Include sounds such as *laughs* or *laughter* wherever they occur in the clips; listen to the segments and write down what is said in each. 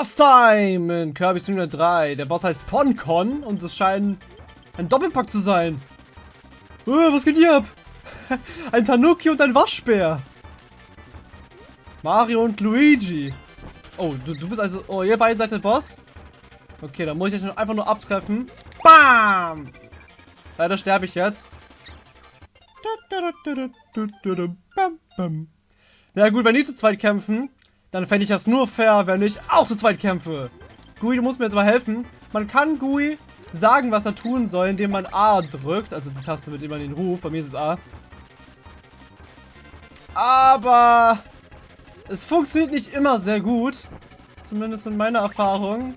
Boss-Time in Kirby Senior 3. Der Boss heißt Poncon und es scheint ein Doppelpack zu sein. Oh, was geht hier ab? *laughs* ein Tanuki und ein Waschbär. Mario und Luigi. Oh, du, du bist also... Oh, ihr beiden seid der Boss? Okay, dann muss ich euch einfach nur abtreffen. Bam! Leider sterbe ich jetzt. Na gut, wenn die zu zweit kämpfen, dann fände ich das nur fair, wenn ich auch zu zweit kämpfe. Gui, du musst mir jetzt mal helfen. Man kann Gui sagen, was er tun soll, indem man A drückt. Also die Taste mit immer den Ruf. Bei mir ist es A. Aber es funktioniert nicht immer sehr gut. Zumindest in meiner Erfahrung.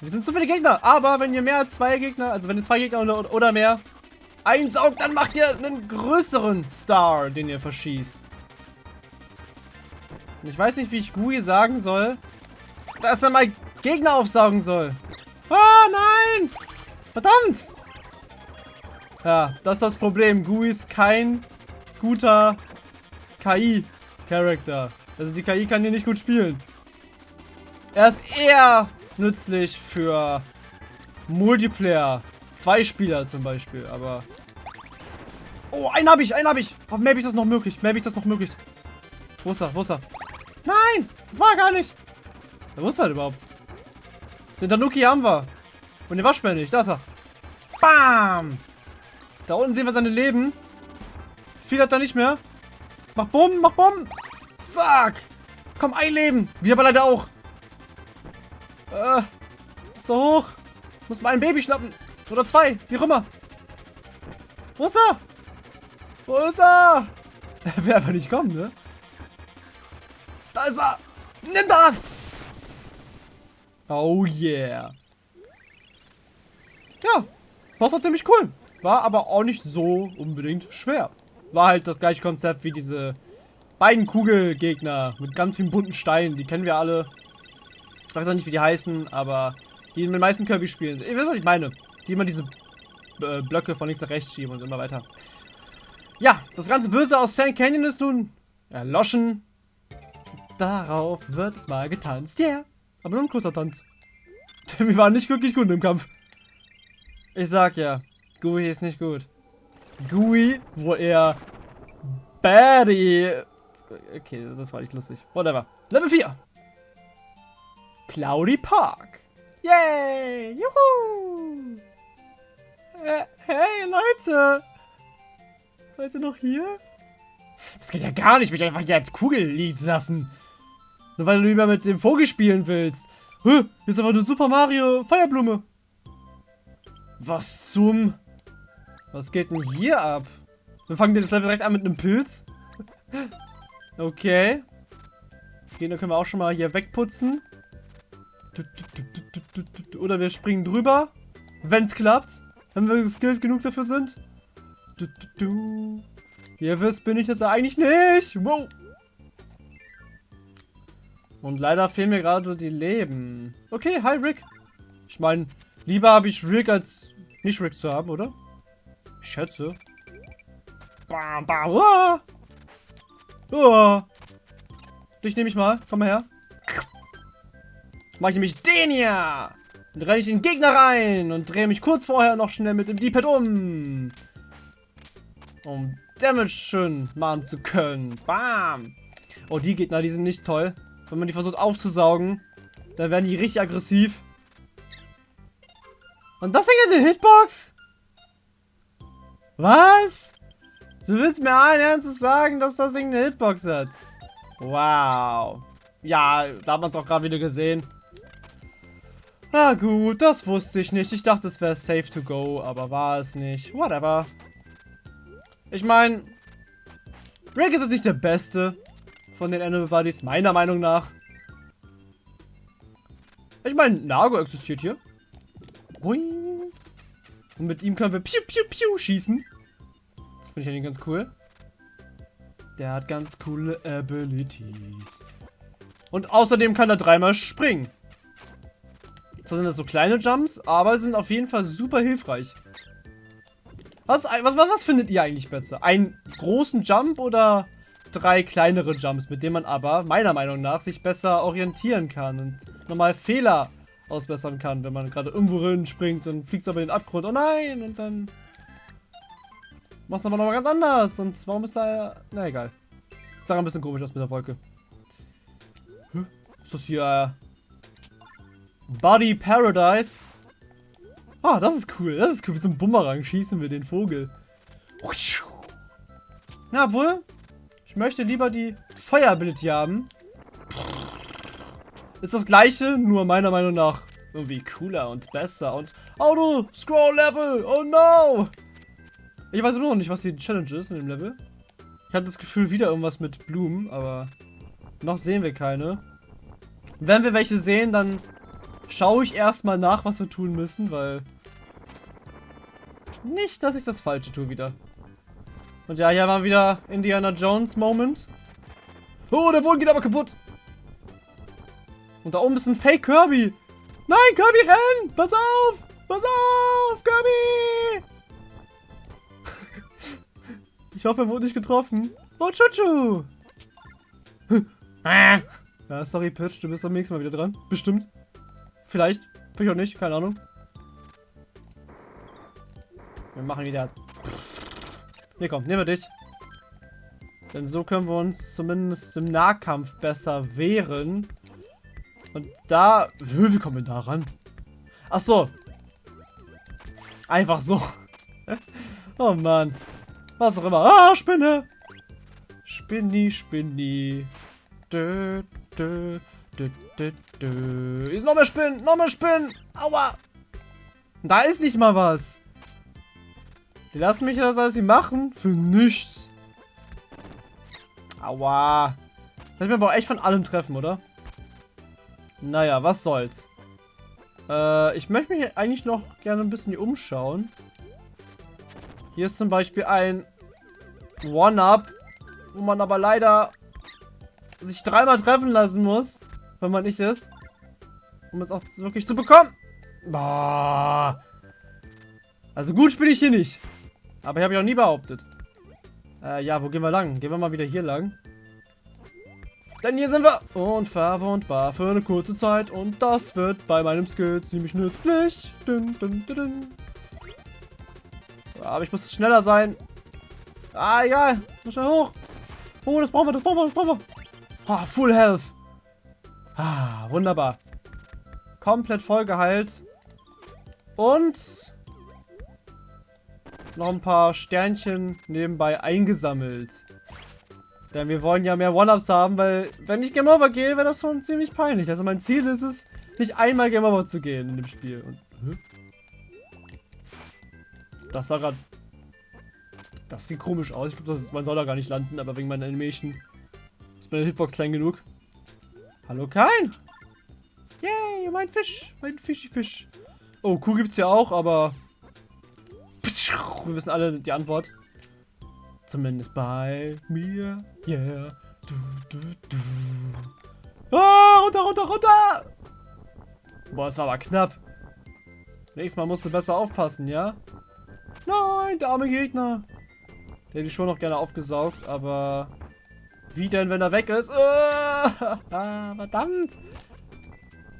Wir sind zu viele Gegner. Aber wenn ihr mehr als zwei Gegner, also wenn ihr zwei Gegner oder mehr einsaugt, dann macht ihr einen größeren Star, den ihr verschießt. Ich weiß nicht, wie ich Gui sagen soll, dass er mal Gegner aufsaugen soll. Ah, nein! Verdammt! Ja, das ist das Problem. Gui ist kein guter KI-Charakter. Also die KI kann hier nicht gut spielen. Er ist eher nützlich für Multiplayer. Zwei Spieler zum Beispiel, aber... Oh, einen habe ich, einen habe ich. Auf Maybe ist das noch möglich. Maybe ist das noch möglich. Wo ist er? Wo ist er? Nein! Das war gar nicht. Wo ist er überhaupt? Den Tanuki haben wir. Und den Waschbär nicht. Da ist er. Bam! Da unten sehen wir seine Leben. Viel hat er nicht mehr. Mach Bumm, mach Bumm. Zack. Komm, ein Leben. Wir aber leider auch. Äh, ist da hoch. Muss mal ein Baby schnappen. Oder zwei, wie auch immer. Wo ist er? Wo ist er? *laughs* Er will einfach nicht kommen, ne? Ist er. Nimm das. Oh yeah. Ja, das war ziemlich cool. War aber auch nicht so unbedingt schwer. War halt das gleiche Konzept wie diese beiden Kugelgegner mit ganz vielen bunten Steinen. Die kennen wir alle. Ich weiß auch nicht, wie die heißen, aber die in den meisten Kirby spielen. Ihr wisst, was ich meine. Die immer diese äh, Blöcke von links nach rechts schieben und immer weiter. Ja, das ganze Böse aus Sand Canyon ist nun erloschen. Darauf wird es mal getanzt. Yeah. Aber nur ein kurzer Tanz. *laughs* Wir waren nicht wirklich gut im Kampf. Ich sag ja, Gui ist nicht gut. Gui, wo er Baddy... Okay, das war nicht lustig. Whatever. Level 4. Cloudy Park. Yay! Juhu! Äh, hey, Leute! Seid ihr noch hier? Das geht ja gar nicht, mich einfach hier als Kugel liegen lassen. Nur weil du lieber mit dem Vogel spielen willst. Huh, hier ist aber eine Super Mario Feuerblume. Was zum... Was geht denn hier ab? Wir fangen das Level direkt an mit einem Pilz. *laughs* Okay. Den können wir auch schon mal hier wegputzen. Oder wir springen drüber. Wenn es klappt. Wenn wir skilled genug dafür sind. Ihr wisst, bin ich das eigentlich nicht. Wow. Und leider fehlen mir gerade die Leben. Okay, hi Rick. Ich meine, lieber habe ich Rick als nicht Rick zu haben, oder? Ich schätze. Bam, bam, uah. Uah. Dich nehme ich mal. Komm mal her. Mach ich nämlich den hier. Dann renne ich den Gegner rein und drehe mich kurz vorher noch schnell mit dem D-Pad um. Um Damage schön machen zu können. Bam. Oh, die Gegner, die sind nicht toll. Wenn man die versucht aufzusaugen, dann werden die richtig aggressiv. Und das hier eine Hitbox? Was? Du willst mir allen Ernstes sagen, dass das Ding eine Hitbox hat? Wow. Ja, da hat man es auch gerade wieder gesehen. Na gut, das wusste ich nicht. Ich dachte, es wäre safe to go, aber war es nicht. Whatever. Ich meine, Rick ist jetzt nicht der Beste von den Animal Buddies, meiner Meinung nach. Ich meine, Nago existiert hier. Und mit ihm können wir piu piu piu schießen. Das finde ich eigentlich ganz cool. Der hat ganz coole Abilities. Und außerdem kann er dreimal springen. Zwar sind das so kleine Jumps, aber sind auf jeden Fall super hilfreich. Was, was, was, was findet ihr eigentlich besser? Einen großen Jump oder drei kleinere Jumps, mit denen man aber meiner Meinung nach sich besser orientieren kann und nochmal Fehler ausbessern kann, wenn man gerade irgendwo hin springt und fliegt aber in den Abgrund. Oh nein! Und dann machst du aber nochmal ganz anders. Und warum ist da... Na egal. Sah ein bisschen komisch aus mit der Wolke. Hä? Ist das hier... Äh, Body Paradise? Ah, das ist cool. Das ist cool. Wie so ein Bumerang schießen wir den Vogel. Na wohl. Ich möchte lieber die Feuer-Ability haben. Ist das gleiche, nur meiner Meinung nach irgendwie cooler und besser und Auto Scroll Level. Oh no! Ich weiß nur noch nicht, was die Challenge ist in dem Level. Ich hatte das Gefühl, wieder irgendwas mit Blumen, aber noch sehen wir keine. Wenn wir welche sehen, dann schaue ich erstmal nach, was wir tun müssen, weil nicht, dass ich das Falsche tue wieder. Und ja, hier war wieder Indiana Jones Moment. Oh, der Boden geht aber kaputt. Und da oben ist ein Fake Kirby. Nein, Kirby, renn! Pass auf! Pass auf, Kirby! *laughs* ich hoffe, er wurde nicht getroffen. Oh, Chuchu! *laughs* Ah. ja, sorry, Pitch, du bist am nächsten Mal wieder dran. Bestimmt. Vielleicht. Vielleicht auch nicht, keine Ahnung. Wir machen wieder... Nee, komm, nehmen wir dich. Denn so können wir uns zumindest im Nahkampf besser wehren. Und da... Wie kommen wir da ran? Ach so. Einfach so. *laughs* oh Mann. Was auch immer. Ah, Spinne. Spinni, Spinni. Dö, dö, dö, dö, dö. Ist noch mehr Spinnen. Noch mehr Spinnen. Aua. Da ist nicht mal was. Die lassen mich das alles machen? Für nichts. Aua. Lass mich aber auch echt von allem treffen, oder? Naja, was soll's. Äh, ich möchte mich eigentlich noch gerne ein bisschen hier umschauen. Hier ist zum Beispiel ein One-Up, wo man aber leider sich dreimal treffen lassen muss, wenn man nicht ist. Um es auch wirklich zu bekommen. Boah. Also gut spiele ich hier nicht. Aber ich habe ja auch nie behauptet. Äh, ja, wo gehen wir lang? Gehen wir mal wieder hier lang. Denn hier sind wir unverwundbar für eine kurze Zeit. Und das wird bei meinem Skill ziemlich nützlich. Dun, dun, dun. Aber ich muss schneller sein. Ah, egal. Muss schnell hoch. Oh, das brauchen wir, das brauchen wir, das brauchen wir. Ah, Full Health. Ah, wunderbar. Komplett voll geheilt. Und noch ein paar Sternchen nebenbei eingesammelt. Denn wir wollen ja mehr One-Ups haben, weil wenn ich Game Over gehe, wäre das schon ziemlich peinlich. Also mein Ziel ist es, nicht einmal Game Over zu gehen in dem Spiel. Und? Das sah gerade... Das sieht komisch aus. Ich glaube, man soll da gar nicht landen, aber wegen meiner Animation ist meine Hitbox klein genug. Hallo, kein! Yay, mein Fisch! Mein Fischi-Fisch. Oh, Kuh gibt's ja auch, aber wir wissen alle die Antwort. Zumindest bei mir. Yeah. Du, du, du. Ah, runter, runter, runter! Boah, das war aber knapp. Nächstes Mal musst du besser aufpassen, ja? Nein, der arme Gegner. Der hätte ich schon noch gerne aufgesaugt, aber... Wie denn, wenn er weg ist? Ah, *laughs* ah verdammt!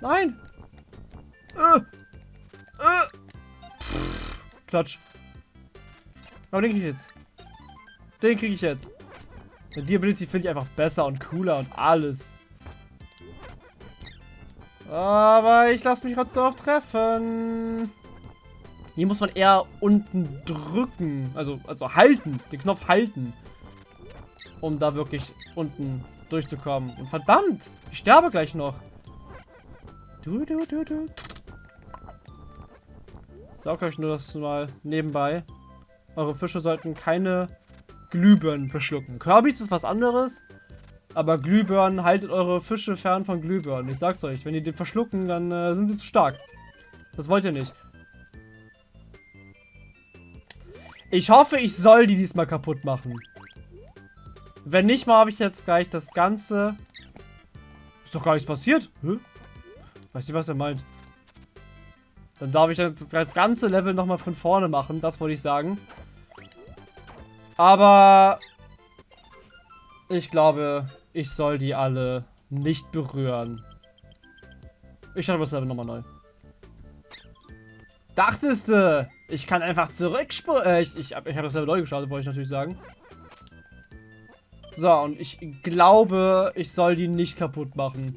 Nein! Äh, äh. Klatsch. Aber den krieg ich jetzt. Den kriege ich jetzt. Die Ability finde ich einfach besser und cooler und alles. Aber ich lasse mich gerade so oft treffen. Hier muss man eher unten drücken. Also, also halten. Den Knopf halten. Um da wirklich unten durchzukommen. Und verdammt! Ich sterbe gleich noch. Du, du, du, du. Saug euch nur das mal nebenbei. Eure Fische sollten keine Glühbirnen verschlucken. Kirby's ist was anderes. Aber Glühbirnen, haltet eure Fische fern von Glühbirnen. Ich sag's euch, wenn die den verschlucken, dann äh, sind sie zu stark. Das wollt ihr nicht. Ich hoffe, ich soll die diesmal kaputt machen. Wenn nicht mal, habe ich jetzt gleich das Ganze... Ist doch gar nichts passiert. Hä? Weiß nicht, was er meint. Dann darf ich das ganze Level nochmal von vorne machen. Das wollte ich sagen. Aber Ich glaube, ich soll die alle nicht berühren. Ich starte das Level nochmal neu. Dachtest du, ich kann einfach zurückspulen? Äh, ich ich, ich habe das Level neu gestartet, wollte ich natürlich sagen. So, und ich glaube, ich soll die nicht kaputt machen.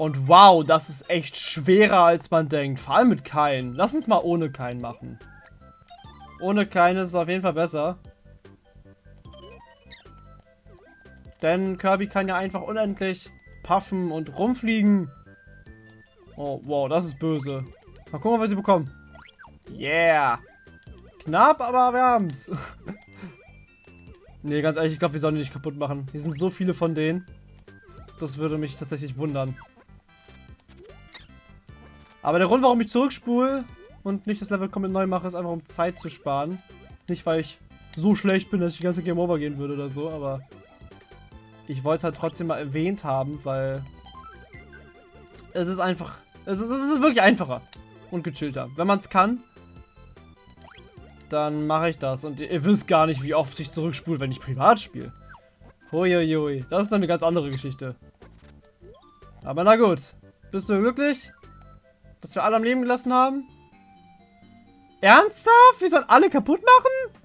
Und wow, das ist echt schwerer, als man denkt. Vor allem mit Kein. Lass uns mal ohne Kein machen. Ohne Kein ist es auf jeden Fall besser. Denn Kirby kann ja einfach unendlich puffen und rumfliegen. Oh, wow, das ist böse. Mal gucken, was sie bekommen. Yeah. Knapp, aber wir haben's. *laughs* nee, ganz ehrlich, ich glaube, wir sollen die nicht kaputt machen. Hier sind so viele von denen. Das würde mich tatsächlich wundern. Aber der Grund, warum ich zurückspule und nicht das Level komplett neu mache, ist einfach, um Zeit zu sparen. Nicht, weil ich so schlecht bin, dass ich die ganze Game Over gehen würde oder so, aber ich wollte es halt trotzdem mal erwähnt haben, weil es ist einfach, es ist, es ist wirklich einfacher und gechillter. Wenn man es kann, dann mache ich das. Und ihr wisst gar nicht, wie oft ich zurückspule, wenn ich privat spiele. Huiuiui, das ist dann eine ganz andere Geschichte. Aber na gut. Bist du glücklich? Dass wir alle am Leben gelassen haben? Ernsthaft? Wir sollen alle kaputt machen?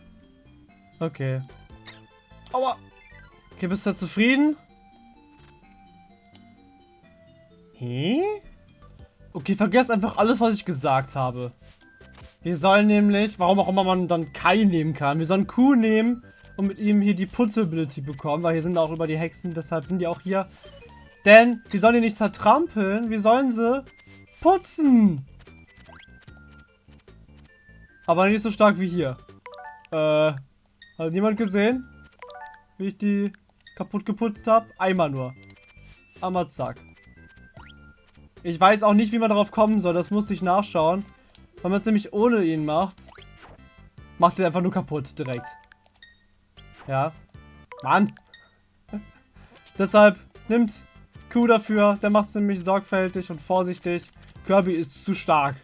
Okay. Aua. Okay, bist du zufrieden? Hä? Okay, vergesst einfach alles, was ich gesagt habe. Wir sollen nämlich, warum auch immer man dann Kai nehmen kann, wir sollen Kuh nehmen und mit ihm hier die Putzability bekommen, weil hier sind auch über die Hexen, deshalb sind die auch hier. Denn wir sollen die nicht zertrampeln, wir sollen sie putzen. Aber nicht so stark wie hier. Äh, hat niemand gesehen? Wie ich die kaputt geputzt habe? Einmal nur. Einmal zack. Ich weiß auch nicht, wie man darauf kommen soll. Das musste ich nachschauen. Wenn man es nämlich ohne ihn macht, macht er einfach nur kaputt direkt. Ja. Mann. *laughs* Deshalb nimmt Q dafür. Der macht es nämlich sorgfältig und vorsichtig. Kirby ist zu stark.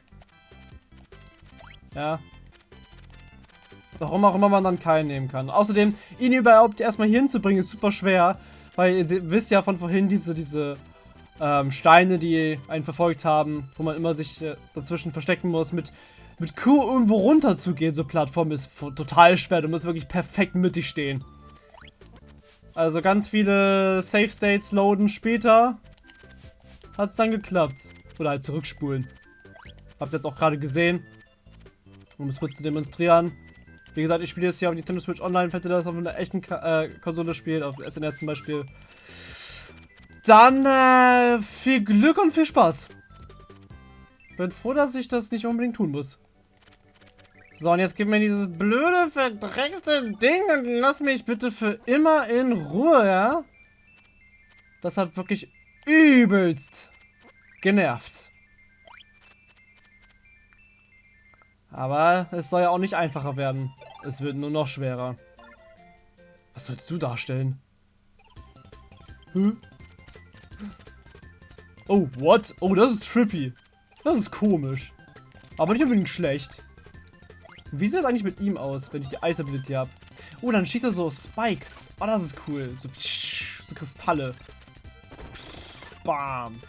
Ja. Warum auch immer man dann keinen nehmen kann. Außerdem, ihn überhaupt erstmal hier hinzubringen, ist super schwer. Weil ihr wisst ja von vorhin, diese, diese ähm, Steine, die einen verfolgt haben, wo man immer sich äh, dazwischen verstecken muss. Mit, mit Q irgendwo runter zu gehen, so Plattform, ist total schwer. Du musst wirklich perfekt mittig stehen. Also ganz viele Safe States loaden später. Hat es dann geklappt. Oder halt zurückspulen. Habt ihr jetzt auch gerade gesehen. Um es kurz zu demonstrieren. Wie gesagt, ich spiele jetzt hier auf Nintendo Switch Online, falls ihr das auf einer echten Ka äh, Konsole spielt, auf SNES zum Beispiel. Dann äh, viel Glück und viel Spaß. Bin froh, dass ich das nicht unbedingt tun muss. So, und jetzt gib mir dieses blöde, verdreckte Ding und lass mich bitte für immer in Ruhe, ja? Das hat wirklich übelst genervt. Aber es soll ja auch nicht einfacher werden. Es wird nur noch schwerer. Was sollst du darstellen? Hm? Oh, what? Oh, das ist trippy. Das ist komisch. Aber nicht unbedingt schlecht. Wie sieht das eigentlich mit ihm aus, wenn ich die Ice Ability habe? Oh, dann schießt er so Spikes. Oh, das ist cool. So, so Kristalle. Bam.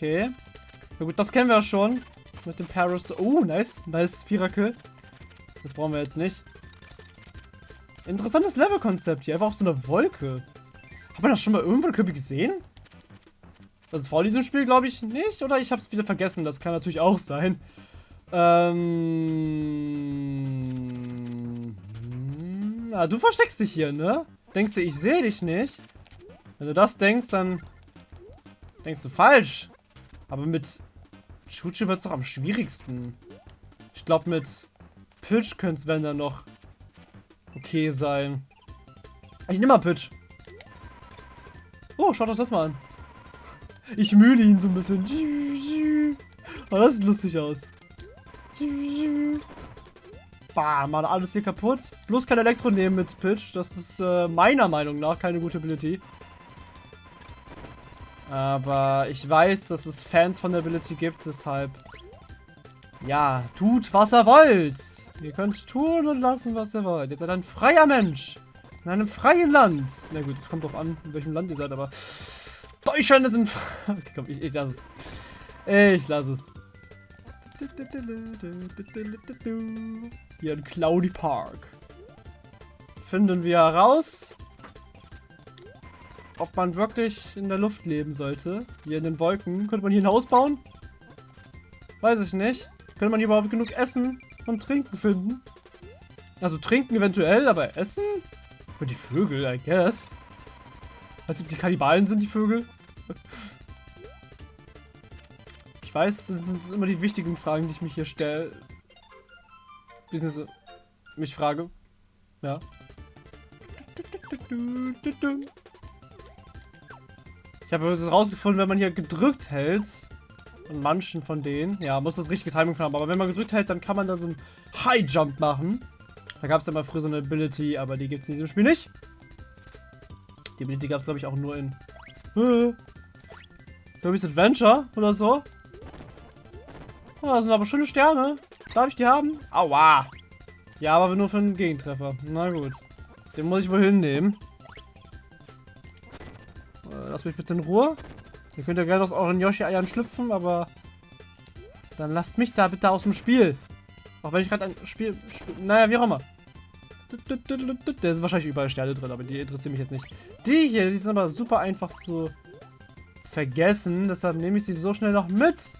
Okay. Na gut, das kennen wir ja schon. Mit dem Paris. Oh, nice. Nice Vierer-Kill. Das brauchen wir jetzt nicht. Interessantes Level-Konzept hier. Einfach auf so einer Wolke. Hat man das schon mal irgendwo in Kirby gesehen? Ist vor diesem Spiel, glaube ich, nicht. Oder ich habe es wieder vergessen. Das kann natürlich auch sein. Ähm... Na, du versteckst dich hier, ne? Denkst du, ich sehe dich nicht? Wenn du das denkst, dann denkst du falsch. Aber mit Chuchu wird es doch am schwierigsten. Ich glaube, mit Pitch könnte es, wenn dann noch okay sein. Ich nehme mal Pitch. Oh, schaut euch das mal an. Ich mühle ihn so ein bisschen. Oh, das sieht lustig aus. Bam, mal alles hier kaputt. Bloß kein Elektro nehmen mit Pitch. Das ist äh, meiner Meinung nach keine gute Ability. Aber ich weiß, dass es Fans von der Ability gibt, deshalb... Ja, tut, was er wollt. Ihr könnt tun und lassen, was ihr wollt. Ihr seid ein freier Mensch. In einem freien Land. Na gut, es kommt drauf an, in welchem Land ihr seid, aber Deutschland ist ein... *laughs* Okay, komm, ich, ich lasse es. Ich lasse es. Hier in Cloudy Park. Finden wir heraus, ob man wirklich in der Luft leben sollte. Hier in den Wolken. Könnte man hier ein Haus bauen? Weiß ich nicht. Könnte man hier überhaupt genug Essen und Trinken finden? Also trinken eventuell, aber Essen? Und die Vögel, I guess. Weißt du, die Kannibalen sind die Vögel? *laughs* Ich weiß, das sind immer die wichtigen Fragen, die ich mich hier stelle. Beziehungsweise mich frage. Ja. Ich habe herausgefunden, wenn man hier gedrückt hält, und manchen von denen, ja, muss das richtige Timing haben, aber wenn man gedrückt hält, dann kann man da so einen High Jump machen. Da gab es ja mal früher so eine Ability, aber die gibt es in diesem Spiel nicht. Die Ability gab es, glaube ich, auch nur in äh, Kirby's Adventure oder so. Oh, das sind aber schöne Sterne. Darf ich die haben? Aua. Ja, aber nur für einen Gegentreffer. Na gut. Den muss ich wohl hinnehmen. Äh, lass mich bitte in Ruhe. Ihr könnt ja gerne aus euren Yoshi-Eiern schlüpfen, aber dann lasst mich da bitte aus dem Spiel. Auch wenn ich gerade ein Spiel, Spiel... Naja, wie auch immer. Da sind wahrscheinlich überall Sterne drin, aber die interessieren mich jetzt nicht. Die hier, die sind aber super einfach zu vergessen. Deshalb nehme ich sie so schnell noch mit.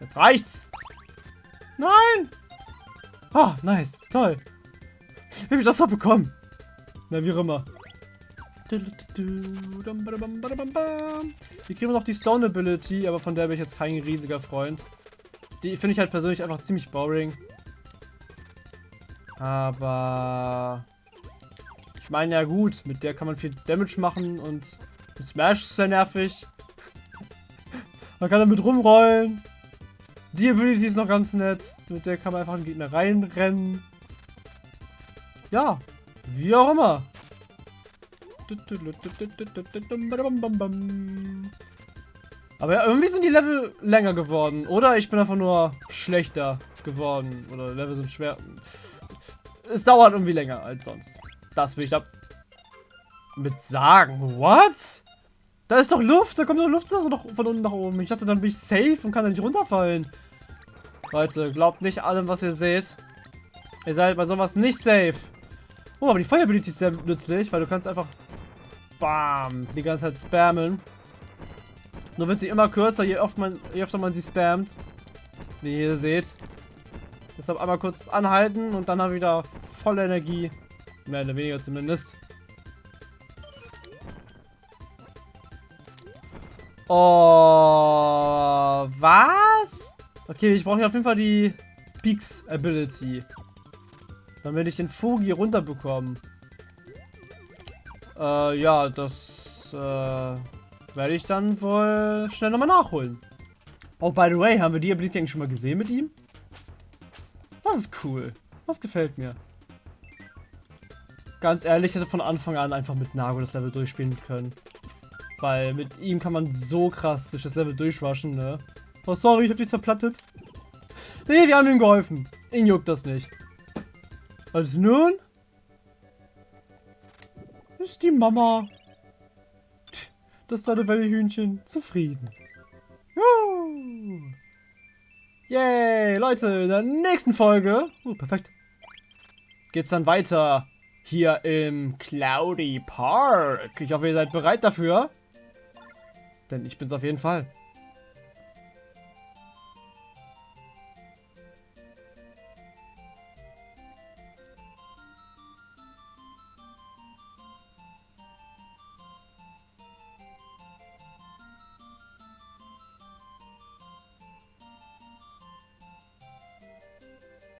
Jetzt reicht's. Nein! Oh, nice. Toll. Wie habe ich das noch bekommen? Na, wie auch immer. Hier kriegen wir noch die Stone Ability, aber von der bin ich jetzt kein riesiger Freund. Die finde ich halt persönlich einfach ziemlich boring. Aber... Ich meine, ja gut, mit der kann man viel Damage machen und mit Smash ist sehr nervig. *laughs* man kann damit rumrollen. Die Ability ist noch ganz nett. Mit der kann man einfach einen Gegner reinrennen. Ja, wie auch immer. Aber ja, irgendwie sind die Level länger geworden. Oder ich bin einfach nur schlechter geworden. Oder Level sind schwer. Es dauert irgendwie länger als sonst. Das will ich da mit sagen. What? Da ist doch Luft. Da kommt doch Luft also doch von unten nach oben. Ich dachte, dann bin ich safe und kann da nicht runterfallen. Leute, glaubt nicht allem, was ihr seht. Ihr seid bei sowas nicht safe. Oh, aber die Feuerability ist sehr nützlich, weil du kannst einfach Bam. Die ganze Zeit spammen. Nur wird sie immer kürzer, je, oft man, je öfter man sie spammt. Wie ihr seht. Deshalb einmal kurz anhalten und dann haben wieder volle Energie. Mehr oder weniger zumindest. Oh, was? Okay, ich brauche hier auf jeden Fall die Peaks Ability. Dann werde ich den Fugi runterbekommen. Äh, ja, das äh, werde ich dann wohl schnell nochmal nachholen. Oh, by the way, haben wir die Ability eigentlich schon mal gesehen mit ihm? Das ist cool. Das gefällt mir. Ganz ehrlich, ich hätte von Anfang an einfach mit Nago das Level durchspielen können. Weil mit ihm kann man so krass durch das Level durchwaschen, ne? Oh, sorry, ich hab dich zerplattet. Nee, wir haben ihm geholfen. Ihn juckt das nicht. Also nun? Ist die Mama. Das deine Wellhühnchen zufrieden. Juhu. Yay, Leute, in der nächsten Folge, uh, perfekt, geht's dann weiter hier im Cloudy Park. Ich hoffe, ihr seid bereit dafür. Denn ich bin's auf jeden Fall.